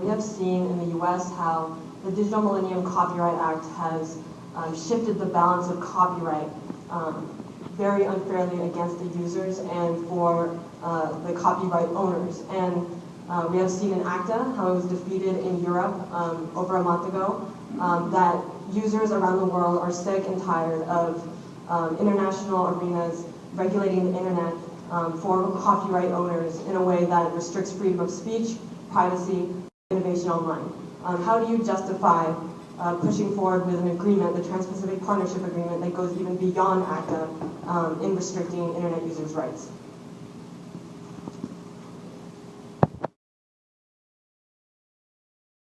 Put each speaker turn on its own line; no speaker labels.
We have seen in the US how the Digital Millennium Copyright Act has um, shifted the balance of copyright um, very unfairly against the users and for uh, the copyright owners. And uh, we have seen in ACTA how it was defeated in Europe um, over a month ago, um, that users around the world are sick and tired of um, international arenas regulating the internet um, for copyright owners in a way that restricts freedom of speech, privacy, innovation online. Um, how do you justify uh, pushing forward with an agreement, the Trans-Pacific Partnership Agreement, that goes even beyond ACTA um, in restricting internet users' rights?